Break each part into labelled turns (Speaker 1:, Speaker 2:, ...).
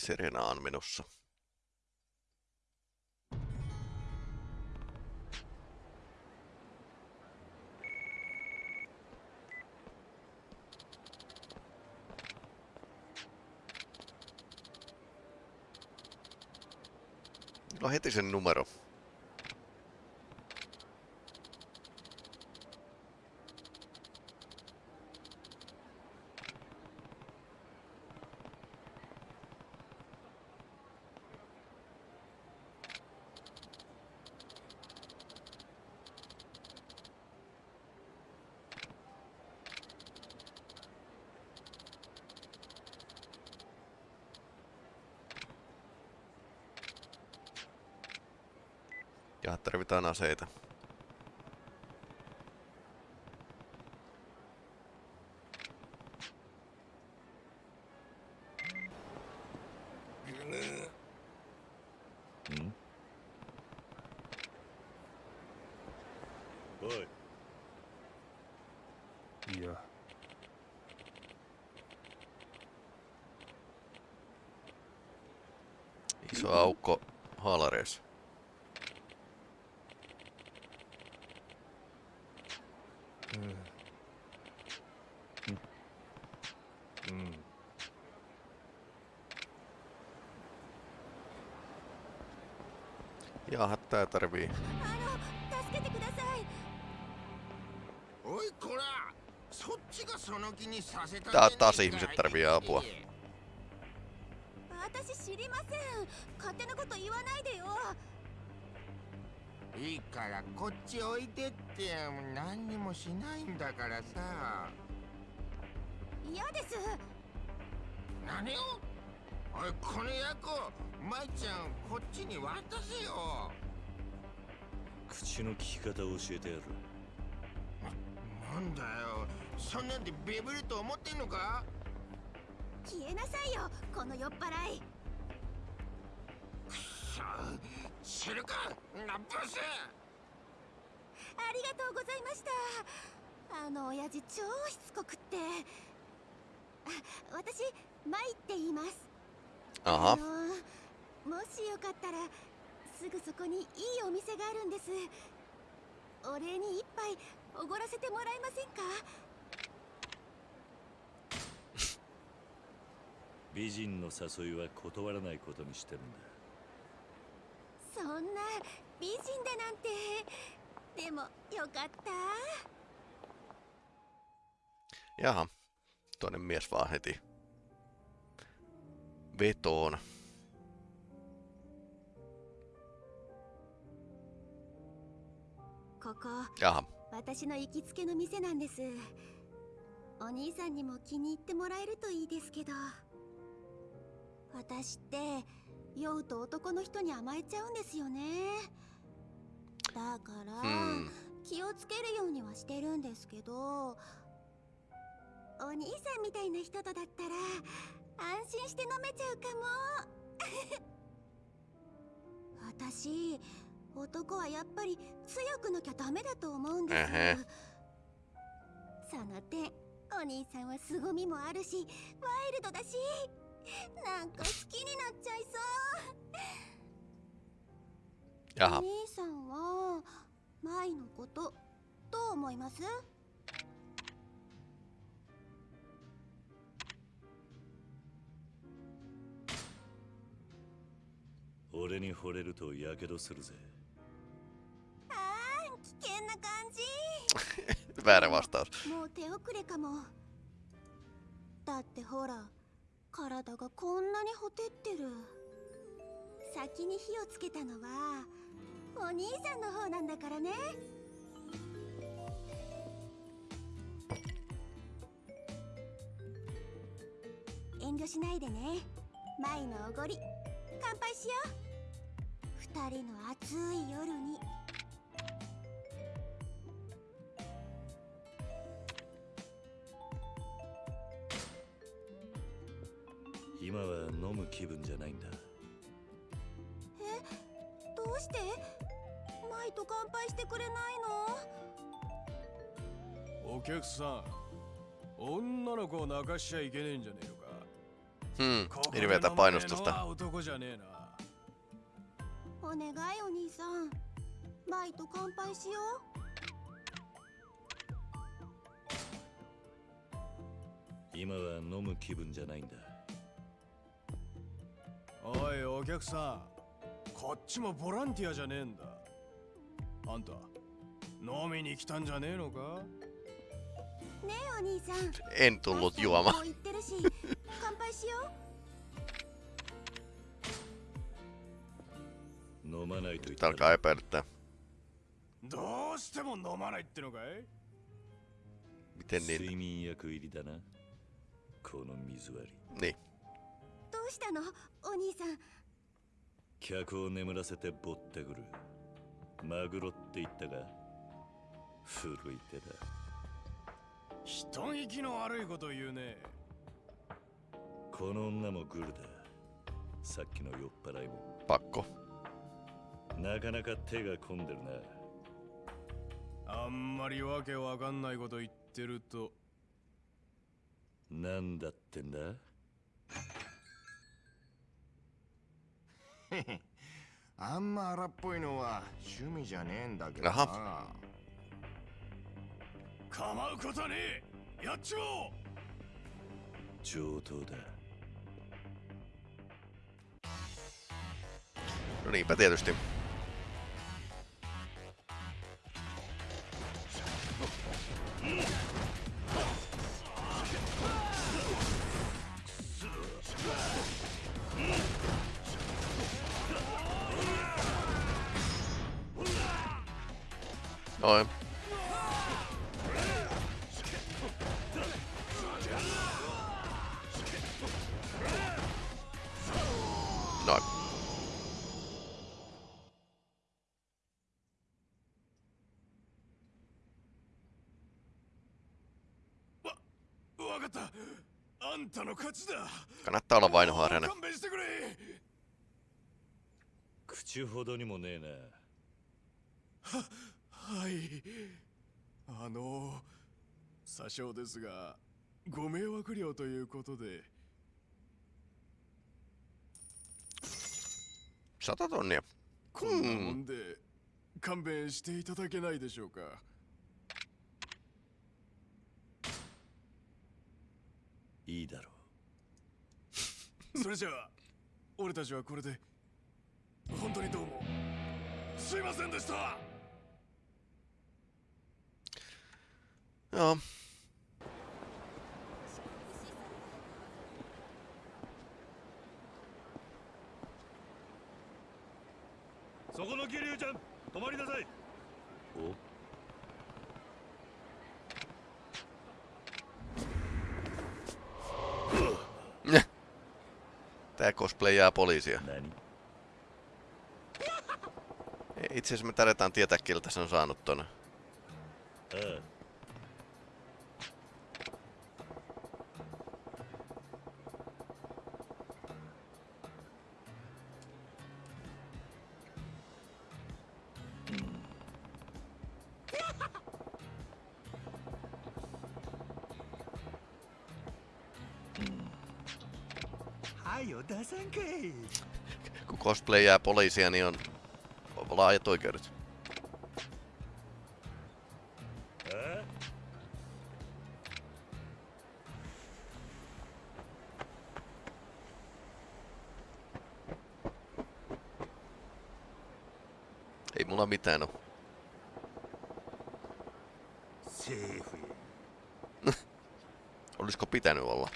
Speaker 1: Niin, Serena on menossa. No heti sen numero. aseita.
Speaker 2: Mm.
Speaker 3: Boy.
Speaker 1: Iso aukko haalareissa.
Speaker 4: せた
Speaker 1: Tää taas ihmiset tarvii apua.
Speaker 5: 私知りません。勝手なこと言わないでよ。
Speaker 4: いいからこっち置いてって何にもしないんだからさ。
Speaker 5: 嫌です。
Speaker 4: 何を？おいこの役を舞ちゃんこっちに渡せよ
Speaker 2: 口の利き方を教えてやる。
Speaker 4: なんだよ。そんなんでビビると思ってんのか？
Speaker 5: 消えなさいよこの酔っ払い。
Speaker 4: さあ知るかラップス。
Speaker 5: ありがとうございました。あの親父超しつこくって。あ私マイって言います。あ.のもしよかったらすぐそこにいいお店があるんですお礼に一杯おごらせてもらえませんか？
Speaker 2: 美人の誘いは断らないことにしてるんだ
Speaker 5: そんな美人だなんてでもよかった
Speaker 1: Jaha. Toinen mies vaan heti. Vetoon.
Speaker 5: ここ。
Speaker 1: Jaha.
Speaker 5: 私の行きつけの店なんです。お兄さんにも気に入ってもらえるといいですけど。私って酔うと男の人に甘えちゃうんですよね。だから、
Speaker 1: Hmm.
Speaker 5: 気をつけるようにはしてるんですけど。お兄さんみたいな人とだったら安心して飲めちゃうかも。私男はやっぱり強くなきゃダメだと思うんです。
Speaker 1: えへ。
Speaker 5: その点お兄さんは凄みもあるしワイルドだしなんか好きになっちゃいそう。お.兄さんはマイのことどう思います？
Speaker 2: 俺に惚れるとやけどするぜ
Speaker 5: もう手遅れかもだってほら体がこんなにほてってる先に火をつけたのはお兄さんの方なんだからね遠慮しないでね舞のおごり乾杯しよう二人の暑い夜に
Speaker 2: 今は飲む気分じゃないんだ。
Speaker 5: どうして？マイと乾杯してくれないの？
Speaker 3: お客さん女の子を泣かしちゃいけねえんじゃねえのか
Speaker 1: ？Hmm,
Speaker 3: ここで
Speaker 1: hirveätä
Speaker 3: 飲めねえの
Speaker 1: painostusta.
Speaker 3: は男じゃねえな。
Speaker 6: お願いお兄さん。バイと乾杯しよ
Speaker 2: 今は飲む気分じゃないんだ
Speaker 3: おいお客さん。こっちもボランティアじゃねえんだ。あんた飲みに来たんじゃねえのか？
Speaker 6: うねえお兄さん。言ってるし 乾杯しよ
Speaker 2: 飲まないと言った
Speaker 1: Alkaa.
Speaker 3: どうしても飲まないってのかい
Speaker 1: ？Miten niin?
Speaker 2: 睡眠薬入りだな。この水割り。
Speaker 1: Niin.
Speaker 6: うどうしたの？お兄さん。
Speaker 2: 客を眠らせてぼったくる。マグロって言ったが古い手だ。
Speaker 3: 人聞きの悪いこと言うね。
Speaker 2: この女もグルだ。さっきの酔っ払いも。
Speaker 1: Pakko.
Speaker 2: なかなか手が込んでる
Speaker 3: あんまりわけわかんないこと言ってると。
Speaker 2: ななんだってんだ？
Speaker 4: あんま荒っぽいのは趣味じゃねえんだけどな。
Speaker 1: あ
Speaker 3: 構うことはねえ。やっちまおう。
Speaker 2: 上等だ。
Speaker 1: No niinpä tietysti. Noin. Noin.
Speaker 3: わかったあんたの勝ちだ
Speaker 1: Kannattaa olla vainoharjainen.
Speaker 3: 勘弁してくれ
Speaker 2: 口ほどにもねえな
Speaker 3: はいあの詐称ですがご迷惑料ということで。
Speaker 1: 100 tonnia.
Speaker 3: こんなもんで勘弁していただけないでしょうか。
Speaker 2: いいだろ
Speaker 3: それじゃあ俺たちはこれで本当にどうもすいませんでした
Speaker 2: Ja.
Speaker 1: Tää cosplay jää
Speaker 2: poliisia.
Speaker 1: Itse asiassa me tarvitaan tietää, kiltä se on saanut tonne. cosplayää poliisia, niin on laajat oikeudet. Ei mulla mitään oo. Olisiko pitänyt olla?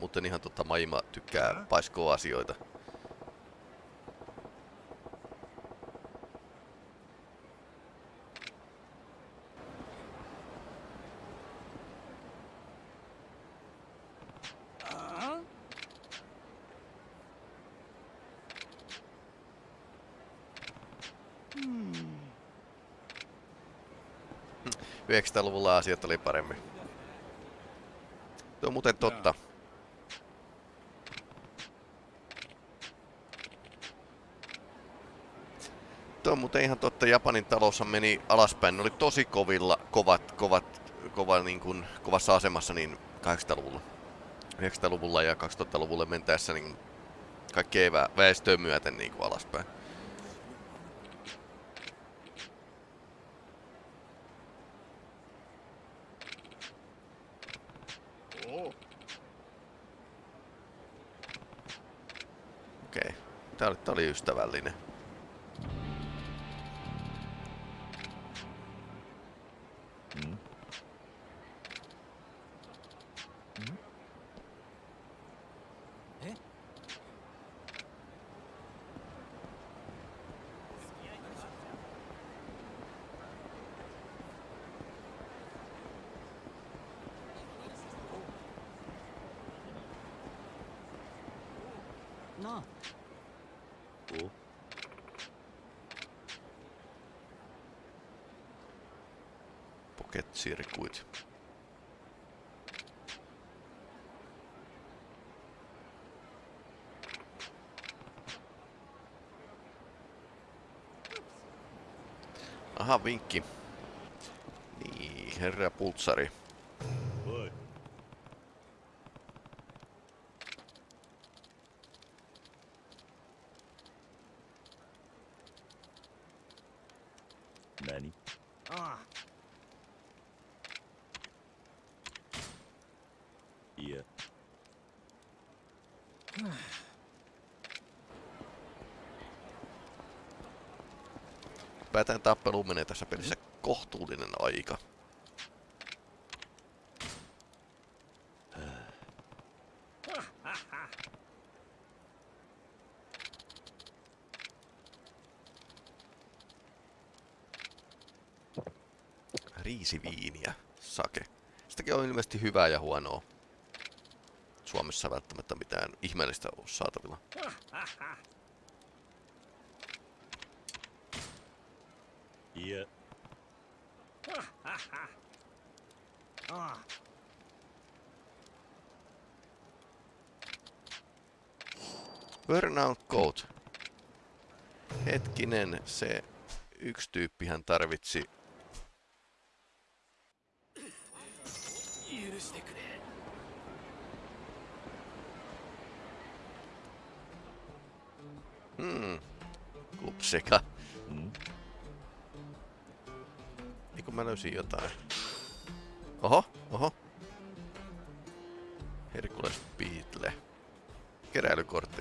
Speaker 1: Muuten ihan totta. Maima tykkää paiskoa asioita. Hmm. luvulla asiat oli paremmin. Tuo on muuten totta. Tuo on muuten ihan totta, Japanin taloushan meni alaspäin. Ne oli tosi kovilla, kovat, kovat, kova, niin kuin, kovassa asemassa niin 800-luvulla. 900-luvulla ja 2000-luvulla mentäessä niin kaikkea vä- väestöä myöten niin kuin alaspäin. Okei. Tää oli, tää oli ystävällinen.
Speaker 2: お
Speaker 1: Pocket Circuit. Aha, vinkki. Niin, herra Pultsari. Tässä pelissä kohtuullinen aika. Riisiviiniä, sake. Sitäkin on ilmeisesti hyvää ja huonoa. Suomessa välttämättä mitään ihmeellistä ole saatavilla.
Speaker 2: yet.
Speaker 4: ah.
Speaker 1: Burnout Code. Hetkinen, se yksi tyyppihän tarvitsi Hmm. Kupsika. Mä löysin jotain. Oho, oho. Herkules Beatle. Keräilykortti.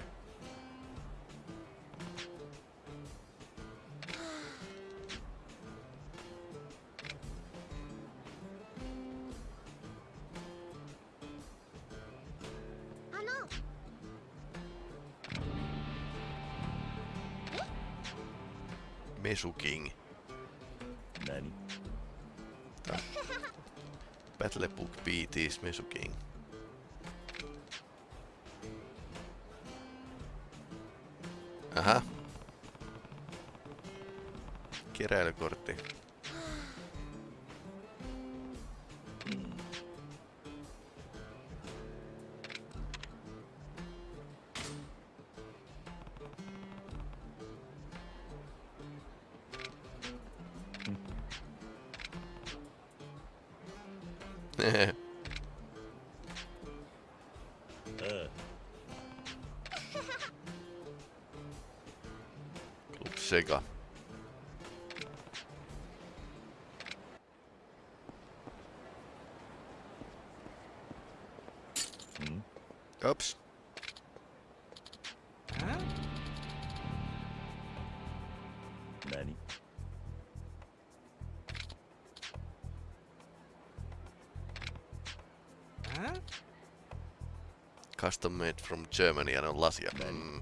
Speaker 1: uh. Sega. custom made from Germany and Latvia. Okay. Mm.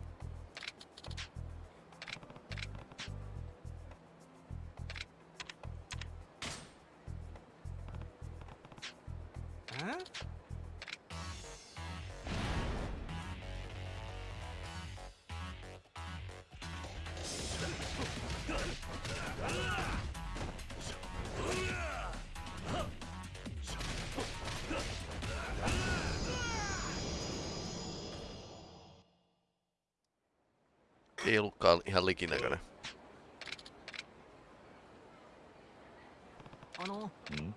Speaker 1: Ihan likinäköinen.
Speaker 3: Mm.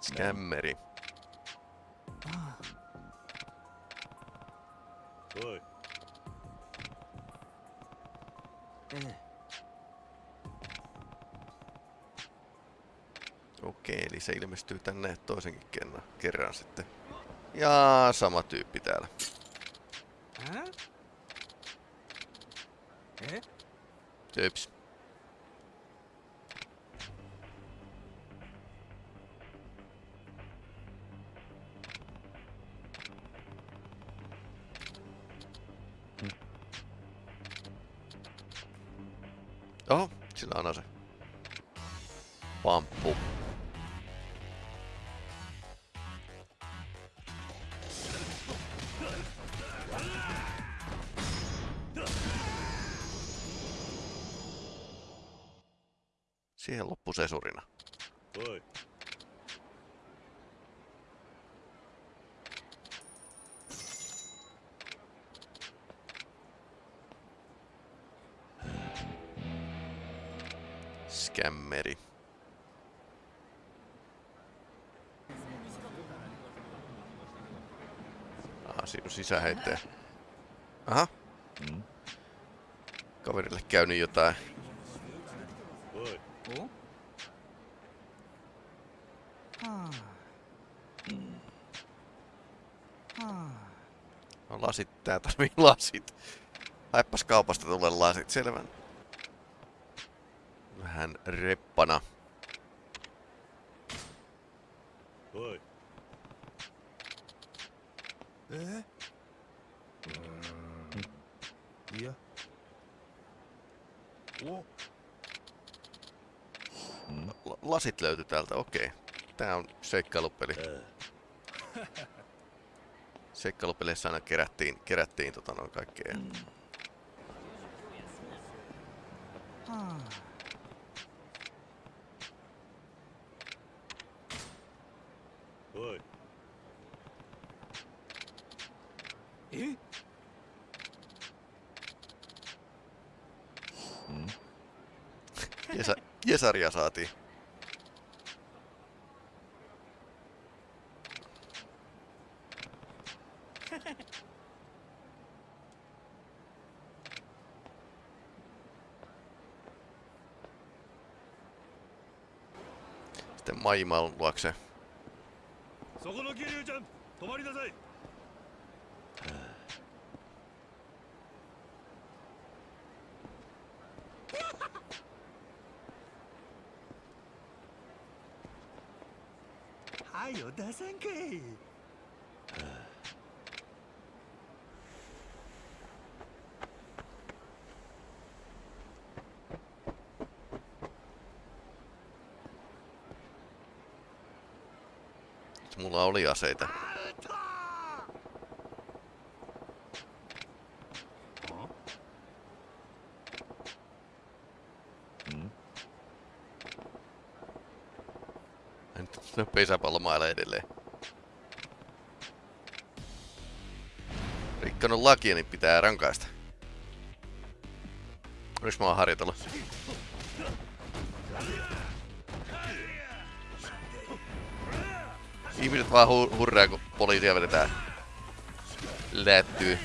Speaker 1: Skämmeri. Eli se ilmestyy tänne toisenkin kerran, kerran sitten. Ja sama tyyppi täällä.
Speaker 3: え
Speaker 1: Töps. skämmeri. Ah, siinä on sisäheittäjä. Aha.
Speaker 2: Mm.
Speaker 1: Kaverille käynyt jotain.
Speaker 3: Ah. Ah.
Speaker 1: No lasit, tää tarvii lasit. Haippas kaupasta tulee lasit, selvä vähän reppana.
Speaker 2: Oi. Eh?
Speaker 3: Mm. Ja. Oh. No,
Speaker 1: L lasit löytyi täältä, okei. Okay. Tää on seikkailupeli.
Speaker 2: Äh.
Speaker 1: Seikkailupeleissä aina kerättiin, kerättiin tota noin kaikkea.
Speaker 3: Hmm.
Speaker 1: Jesa, Jesaria saatiin. Sitten Maimaan luokse.
Speaker 2: そこの桐生ちゃん止まりなさい
Speaker 3: よ出さんかい
Speaker 1: Mulla oli aseita. Nyt pesäpallo mailla edelleen. Rikkonut lakia, niin pitää rankaista. Olis mä oon harjoitellut? Ihmiset vaan hu- hurraa, kun poliisia vedetään lättyy.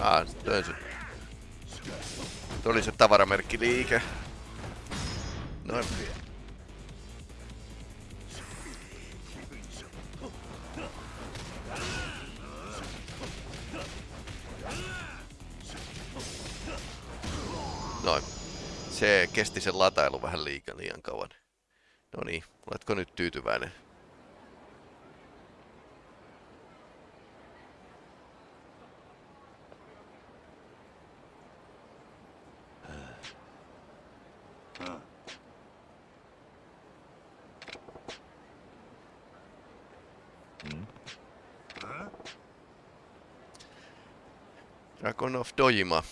Speaker 1: Ah, toi se. Toi oli se tavaramerkkiliike. Noin. Noin. Se kesti sen latailu vähän liian, liian kauan. No niin, oletko nyt tyytyväinen? Dragon of Dojima.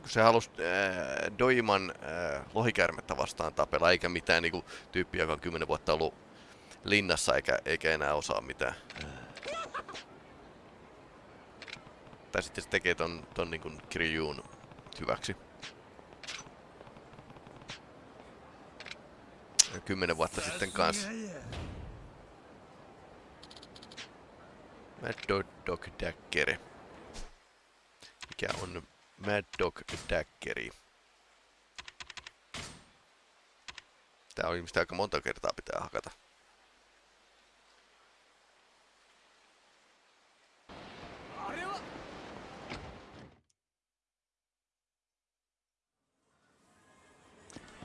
Speaker 1: kun se halusi äh, Doiman äh, lohikäärmettä vastaan tapella, eikä mitään niinku tyyppiä, joka on 10 vuotta ollut linnassa eikä, eikä enää osaa mitään. Tai sitten se tekee ton, ton niinku Kiryun hyväksi. Kymmenen vuotta sitten kanssa. Mad Dog, Dog Daggeri. Mikä on Mad Dog Daggeri? Tää on ilmeisesti aika monta kertaa pitää hakata.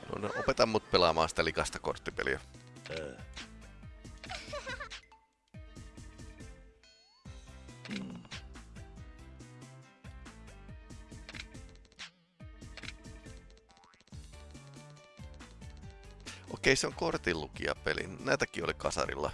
Speaker 1: No, no, opeta mut pelaamaan sitä likasta korttipeliä.
Speaker 2: ああ
Speaker 1: Okei, se on kortinlukijapeli. Näitäkin oli kasarilla.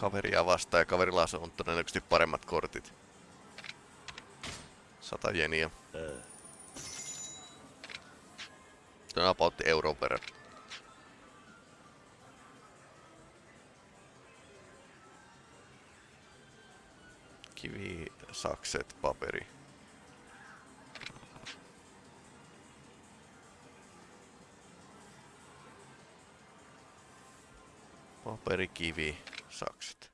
Speaker 1: Kaveria vastaan ja kaverilla on todennäköisesti paremmat kortit. Sata jeniä. Se on about euron verran. Kivi, sakset, paperi. Paperi, kivi, sakset.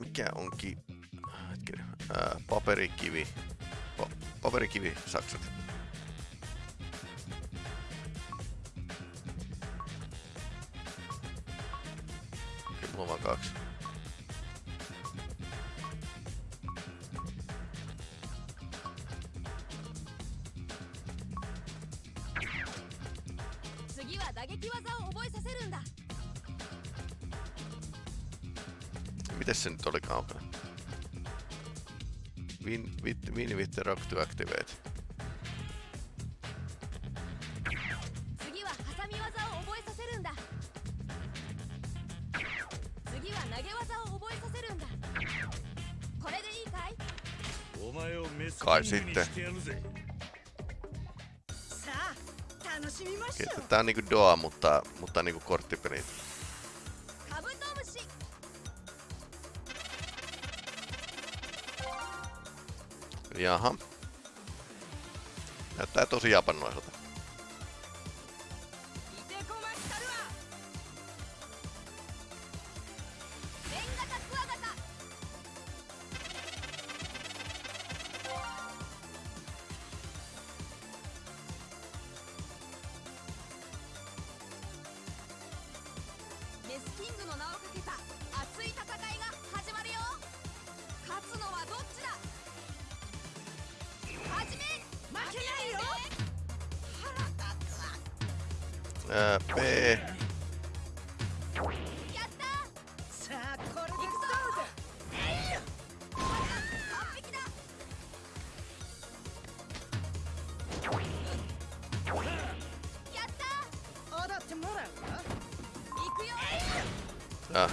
Speaker 1: Mikä on ki... Hetkinen. Ää, paperikivi. Pa paperikivi, sakset. Mulla on vaan kaksi. Miten se nyt oli olikaan? Win, with, win with the rock to activate.
Speaker 7: Kai sitten.
Speaker 1: Tää on niinku Doa, mutta, mutta niinku korttipeli. Jaha. Näyttää tosi japanilaiselta.
Speaker 8: Ja.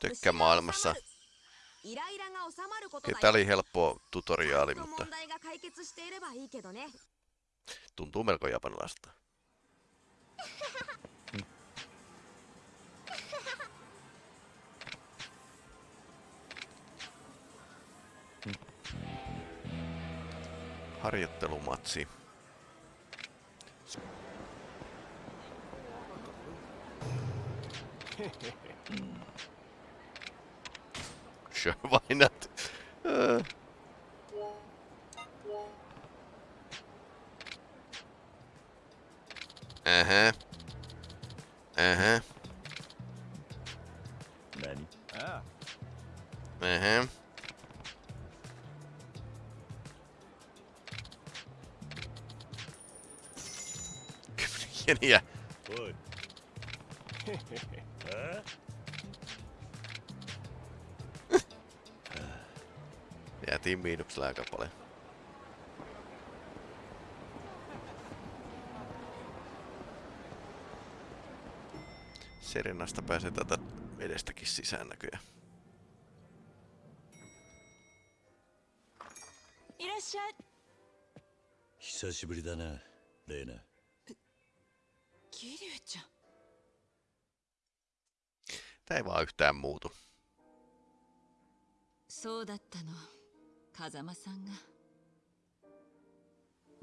Speaker 1: Tykkää maailmassa.
Speaker 8: Okei,
Speaker 1: tää oli helppo tutoriaali, mutta... Tuntuu melko japanilaista. harjoittelumatsi. Sure, why not? Jäätiin miinuksella aika paljon. Serenasta pääsee tätä vedestäkin sisään näköjään.
Speaker 7: いらっしゃい
Speaker 2: 久しぶりだなレイナ
Speaker 7: 桐生ちゃん
Speaker 1: Tää ei vaan yhtään muutu.
Speaker 7: そうだったの 風間さんが。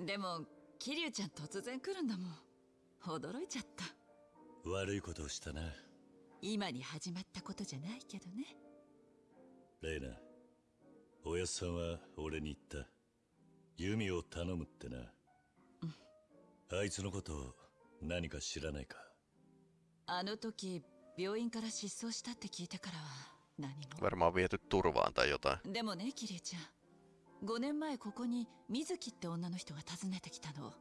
Speaker 7: でも桐生ちゃん突然来るんだもん。驚いちゃった。
Speaker 2: 悪いことをしたな。
Speaker 7: 今に始まったことじゃないけどね。
Speaker 2: レイナおやっさんは俺に言った。弓を頼むってな、あいつのことを何か知らないか。
Speaker 7: あの時病院から失踪したって聞いてからは何も。
Speaker 1: Varmaan viety turvaan tai jotain.
Speaker 7: でもね桐生ちゃん5年前ここに水木って女の人が訪ねてきたの。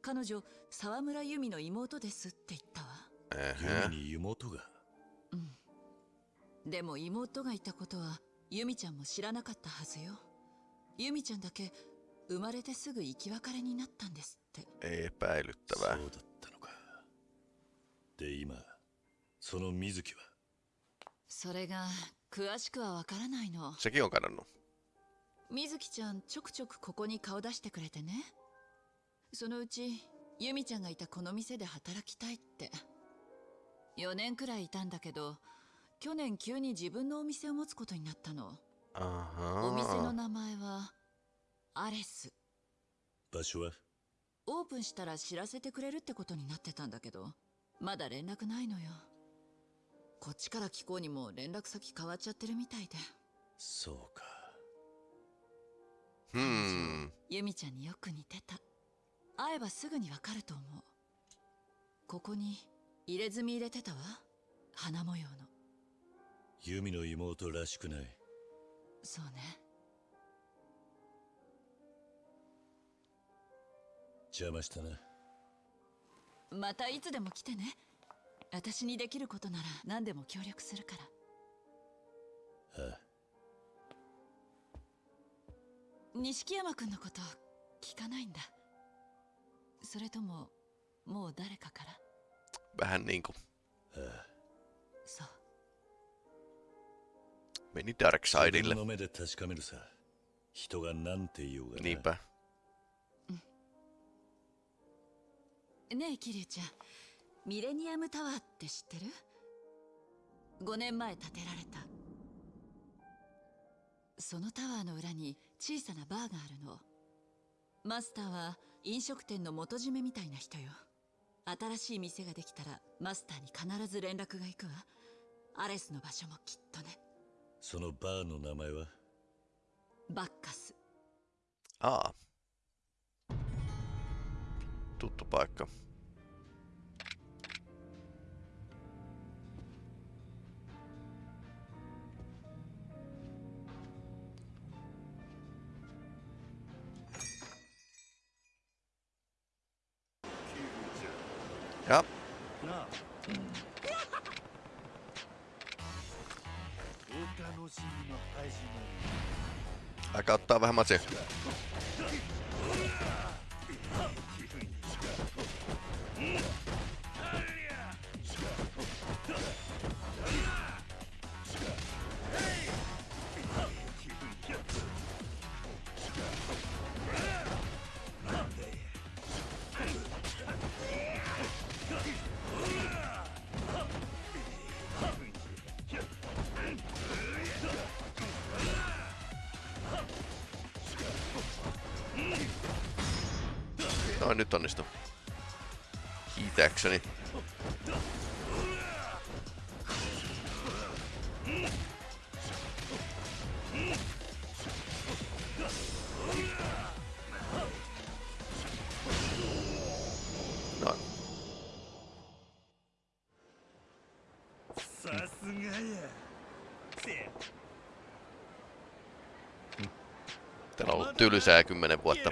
Speaker 7: 彼女沢村由美の妹ですって言ったわ。
Speaker 1: Ähä.
Speaker 2: 弓に妹が？
Speaker 7: でも妹がいたことは由美ちゃんも知らなかったはずよ。由美ちゃんだけ生まれてすぐ生き別れになったんですって。
Speaker 1: Epäilyttävää.
Speaker 2: そうだったのか。で今その水木は？
Speaker 7: それが詳しくはわからないの。
Speaker 1: Sekin on kadonnut.
Speaker 7: 水木ちゃんちょくちょくここに顔出してくれてね。そのうち由美ちゃんがいたこの店で働きたいって。4年くらいいたんだけど去年急に自分のお店を持つことになったの。お店の.名前はアレス。
Speaker 2: 場所は？
Speaker 7: オープンしたら知らせてくれるってことになってたんだけどまだ連絡ないのよ。こっちから聞こうにも連絡先変わっちゃってるみたいで。
Speaker 2: そうか
Speaker 1: Hmm.
Speaker 7: ユミちゃんによく似てた。会えばすぐにわかると思う。ここに入れ墨入れてたわ。花模様の。
Speaker 2: 弓の妹らしくない。
Speaker 7: そうね。
Speaker 2: 邪魔したな。
Speaker 7: またいつでも来てね。私にできることなら何でも協力するから。
Speaker 2: ああ
Speaker 7: 錦山君のこと聞かないんだ。それとももう誰かから
Speaker 1: ？Vähän niinku
Speaker 2: ああ
Speaker 7: そう。
Speaker 1: Meni Dark
Speaker 2: 自分
Speaker 1: Sideille.
Speaker 2: の目で確かめるさ人が何て言おうが.
Speaker 7: ねえ桐生ちゃんミレニアムタワーって知ってる ?5 年前建てられた。そのタワーの裏に小さなバーがあるの。マスターは飲食店の元締めみたいな人よ。新しい店ができたらマスターに必ず連絡が行くわ。アレスの場所もきっとね。
Speaker 2: そのバーの名前は？
Speaker 7: バッカス。
Speaker 1: Aa. Tuttu paikka. Macie. Noin, nyt onnistu.
Speaker 2: Kiitäkseni.
Speaker 1: No. On ollut tylsää kymmenen vuotta.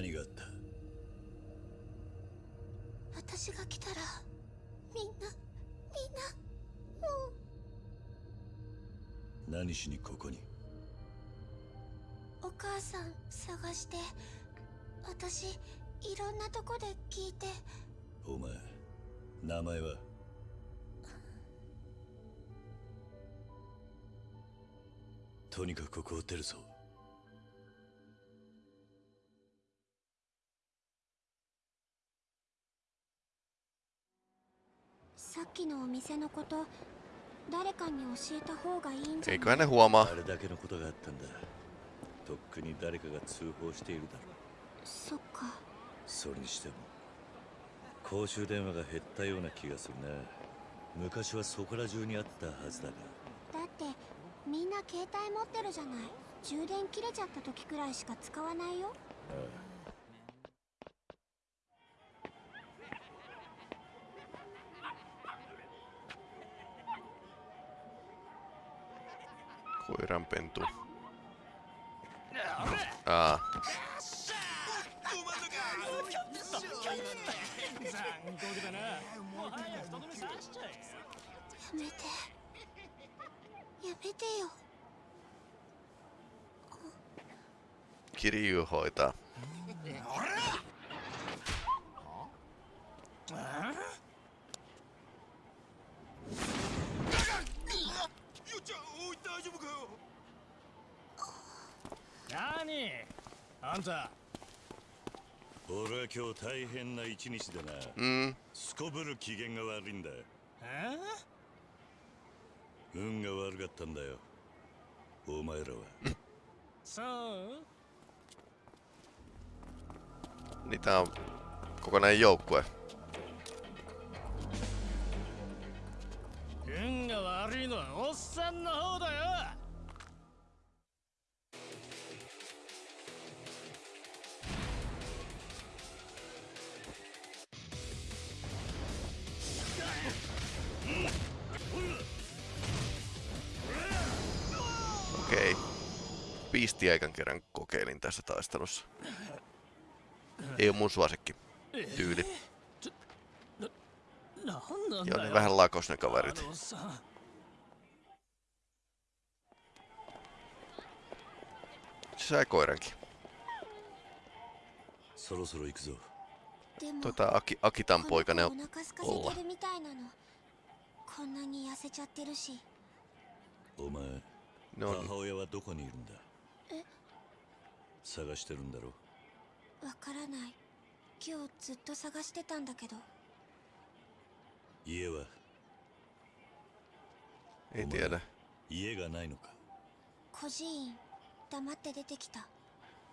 Speaker 2: 何があった？
Speaker 6: 私が来たらみんなみんなもう。
Speaker 2: 何しにここに？
Speaker 6: お母さん探して私いろんなとこで聞いて。
Speaker 2: お前名前は？とにかくここを出るぞ
Speaker 6: きのお店のこと誰かに教えた方がいいんじゃない？
Speaker 2: あれだけのことがあったんだ。とっくに誰かが通報しているだろう。
Speaker 6: そっか。
Speaker 2: それにしても公衆電話が減ったような気がするな。昔はそこら中にあったはずだが。
Speaker 6: だってみんな携帯持ってるじゃない。充電切れちゃった時くらいしか使わないよ。
Speaker 1: Koiranpentu. Aa,
Speaker 6: やめてやめてよ
Speaker 1: Kiryu hoitaa.
Speaker 3: ゆうちゃんおい大丈夫かよ
Speaker 9: 何？あんた。
Speaker 2: 俺は今日大変な一日でな。
Speaker 1: Mm,
Speaker 2: すこぶる機嫌が悪いんだ。
Speaker 9: え？
Speaker 2: 運が悪かったんだよ。お前らは。
Speaker 9: そう
Speaker 1: ？niin tää on kokonainen joukkue.
Speaker 9: 運が悪いのはおっさんの方だよ
Speaker 1: Piistiä ekan kerran kokeilin tässä taistelussa. Ei oo mun suosikki. Tyyli.
Speaker 9: なんなん
Speaker 1: Joo,
Speaker 9: だ
Speaker 1: ne
Speaker 9: よ
Speaker 1: vähän lakos ne
Speaker 9: あ
Speaker 1: kaverit.
Speaker 9: のおっさん
Speaker 1: Sai koirankin.
Speaker 2: そろそろ行くぞ
Speaker 6: でも
Speaker 1: Tota Aki, Akitan
Speaker 6: この子
Speaker 1: poika ne
Speaker 6: お
Speaker 1: on
Speaker 6: 腹空かせてるみたいなのこんなに痩せちゃってるし
Speaker 2: お前
Speaker 1: ne on
Speaker 2: 母親はどこにいるんだ
Speaker 6: え
Speaker 2: 探してるんだろ
Speaker 6: わからない。今日ずっと探してたんだけど。
Speaker 2: 家は
Speaker 1: ？ei tiedä.
Speaker 2: 家がないのか？
Speaker 6: 孤児院。黙って出てきた。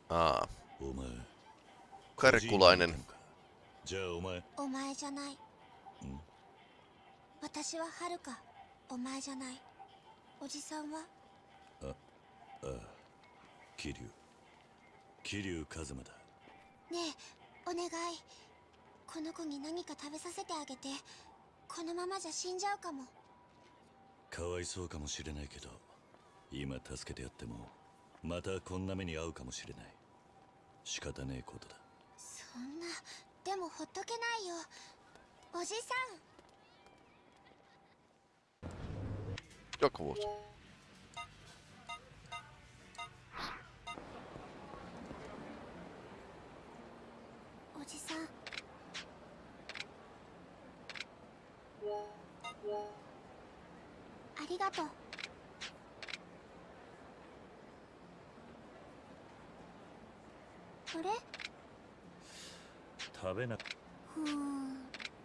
Speaker 1: Aa,
Speaker 2: お前
Speaker 1: karkkulainen.
Speaker 2: じゃあお前
Speaker 6: お前じゃない。
Speaker 2: ん。
Speaker 6: 私ははるか。お前じゃない。おじさんは？
Speaker 2: ああ桐生桐生一馬だ。
Speaker 6: ねえお願い。この子に何か食べさせてあげて。このままじゃ死んじゃうかも。
Speaker 2: かわいそうかもしれないけど今助けてやってもまたこんな目に遭うかもしれない。仕方ねえことだ。
Speaker 6: そんなでもほっとけないよ。おじさん。
Speaker 1: Joku vuosi.
Speaker 6: おじさん。ありがとう。あれ？
Speaker 2: 食べな。
Speaker 6: ふーん。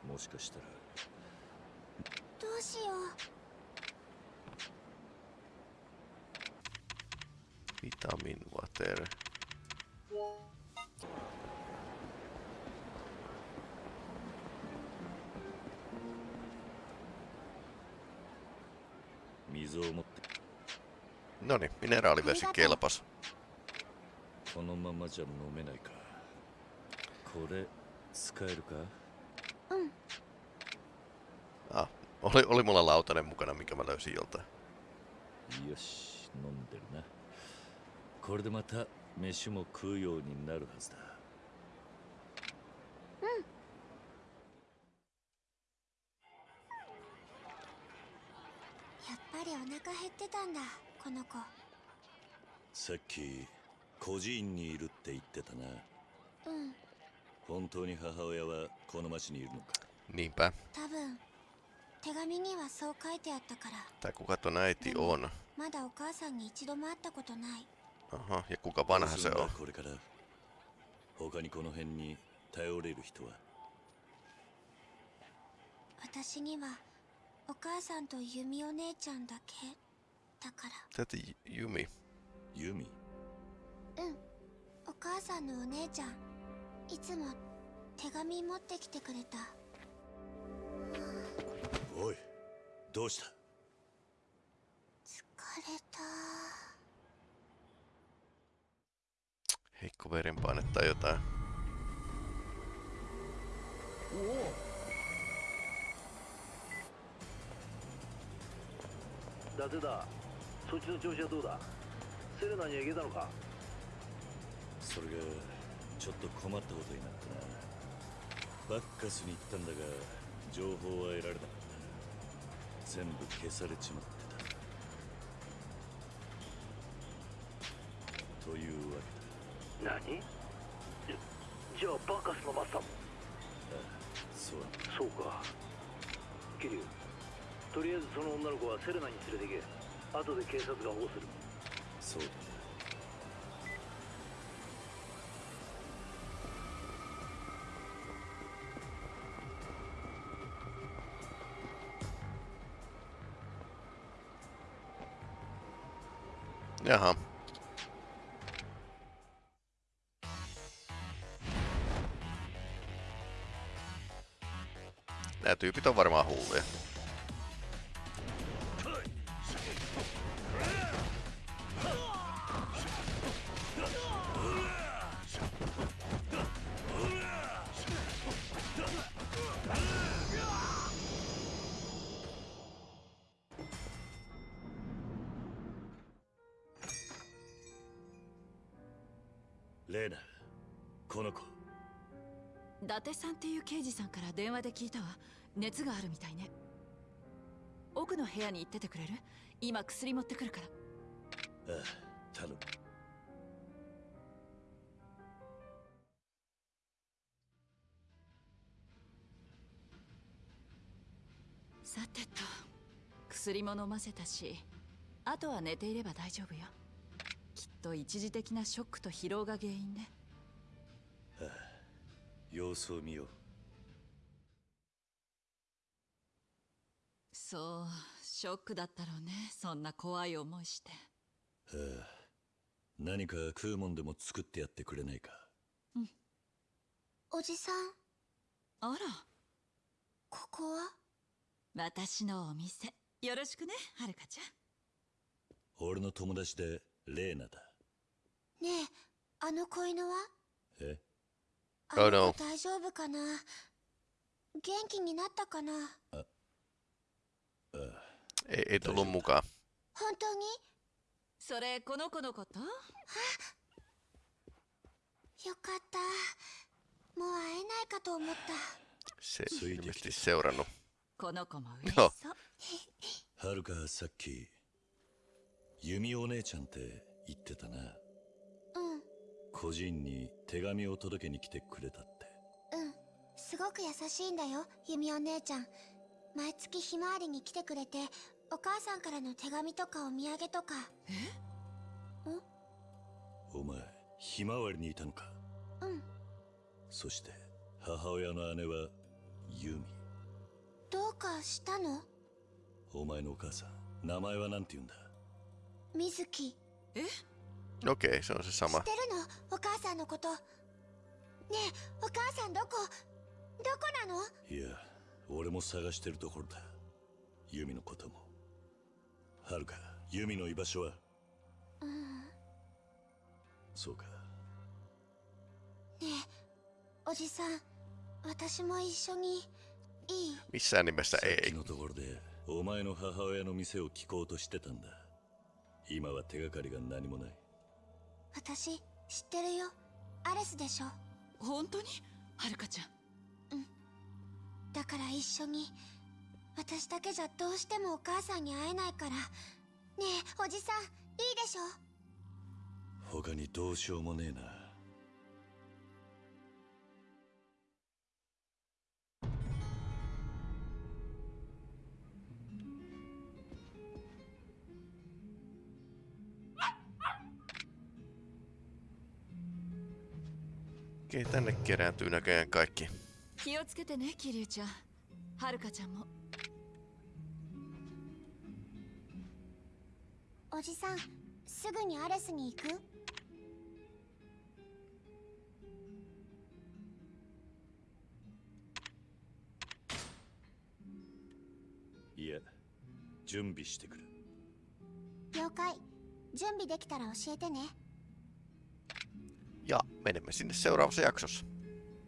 Speaker 2: もしかしたら。
Speaker 6: どうしよう。
Speaker 1: Vitamin water.
Speaker 2: 水
Speaker 1: mineraalivesi kelpas.
Speaker 2: このままじゃ飲めないかこれ使えるか
Speaker 1: Ah, oli, oli mulla lautanen mukana, mikä mä löysin joltain.
Speaker 2: よし飲んでるなこれでまた飯も食うようになるはずだ き孤児院にいるって言ってたな
Speaker 6: うん
Speaker 2: 本当に母親はこの町にいるのか
Speaker 1: ？Niinpä.
Speaker 6: 多分手紙にはそう書いてあったから
Speaker 1: Tai kuka ton äiti on?
Speaker 6: まだお母さんに一度も会ったことない
Speaker 1: Aha, ja kuka vanha
Speaker 2: どうす
Speaker 1: se
Speaker 2: るんだ
Speaker 1: on?
Speaker 2: これから他にこの辺に頼れる人は？
Speaker 6: 私にはお母さんと弓お姉ちゃんだけだから
Speaker 1: Täti Jumi.
Speaker 2: ユミ？
Speaker 6: うん。お母さんのお姉ちゃん。いつも手紙持ってきてくれた。
Speaker 2: おいどうした？
Speaker 6: 疲れた。
Speaker 1: Heikko verenpaine tai jotain.
Speaker 10: 伊達だ。そっちの調子はどうだ？セレナには行けたのか？
Speaker 2: それがちょっと困ったことになったな。バッカスに行ったんだが情報は得られなかった。全部消されちまってた。というわけだ。
Speaker 10: 何？じじゃあバカスのマスターも？
Speaker 2: そうだ。
Speaker 10: そうか。キリュウとりあえずその女の子はセレナに連れて行け。後で警察が保護する。
Speaker 2: そうだ
Speaker 1: Jaha. Nämä tyypit on varmaan hulluja.
Speaker 7: 電話で聞いたわ。熱があるみたいね。奥の部屋に行っててくれる？今薬持ってくるから。
Speaker 2: ああ頼む。
Speaker 7: さてと薬も飲ませたしあとは寝ていれば大丈夫よ。きっと一時的なショックと疲労が原因ね。
Speaker 2: 様子を見よう
Speaker 7: そうショックだったろうね。そんな怖い思いして。
Speaker 2: ああ何か食うもんでも作ってやってくれないか？
Speaker 6: おじさん。
Speaker 7: あら。
Speaker 6: ここは？
Speaker 7: 私のお店。よろしくねはるかちゃん。
Speaker 2: 俺の友達でレーナだ。
Speaker 6: ねえあの子犬は？
Speaker 2: え？
Speaker 6: あ
Speaker 1: Oh,
Speaker 6: の大丈夫かな？元気になったかな？
Speaker 1: Ei, ei tullut mukaan.
Speaker 6: 本当に？
Speaker 7: それこの子のこと？
Speaker 6: よかった。もう会えないかと思った。
Speaker 1: Se ilmeisesti
Speaker 2: teksti.
Speaker 1: seurannut.
Speaker 7: この子も嬉し
Speaker 1: よ
Speaker 7: そう。
Speaker 2: はるかさっき弓お姉ちゃんって言ってたな。
Speaker 6: うん。
Speaker 2: 個人に手紙を届けに来てくれたって。
Speaker 6: うん。すごく優しいんだよ弓お姉ちゃん毎月ひまわりに来てくれてお母さんからの手紙とかお土産とか。
Speaker 2: お前ひまわりにいたのか？
Speaker 6: うん。
Speaker 2: そして母親の姉はユミ。
Speaker 6: どうかしたの？
Speaker 2: お前のお母さん名前は何て言うんだ？
Speaker 6: 水木
Speaker 1: Okei, se on se
Speaker 6: 知
Speaker 1: sama.
Speaker 6: ってるの？お母さんのこと。ねえお母さんどこ？どこなの？
Speaker 2: いや俺も探してるところだ。ユミのことも。はるかユミの居場所は？
Speaker 6: うん
Speaker 2: そうか。
Speaker 6: ねえおじさん。私も一緒に。いい
Speaker 1: ？Missään nimessä
Speaker 2: さっ
Speaker 1: ei.
Speaker 2: きのところでお前の母親の店を聞こうとしてたんだ。今は手がかりが何もない。
Speaker 6: 私知ってるよ。アレスでしょ。
Speaker 7: 本当に？はるかちゃん
Speaker 6: だから一緒に私だけじゃどうしてもお母さんに会えないから。ねえおじさんいいでしょ？
Speaker 2: 他にどうしようもねえな「
Speaker 1: Okei, tänne kerääntyy näköjään kaikki.
Speaker 7: 気をつけてね桐生ちゃん。はるかちゃんも。
Speaker 6: おじさんすぐにアレスに行く？
Speaker 2: いや準備してくる。
Speaker 6: 了解。準備できたら教えてね。
Speaker 1: Ja menemme sinne seuraavassa jaksossa.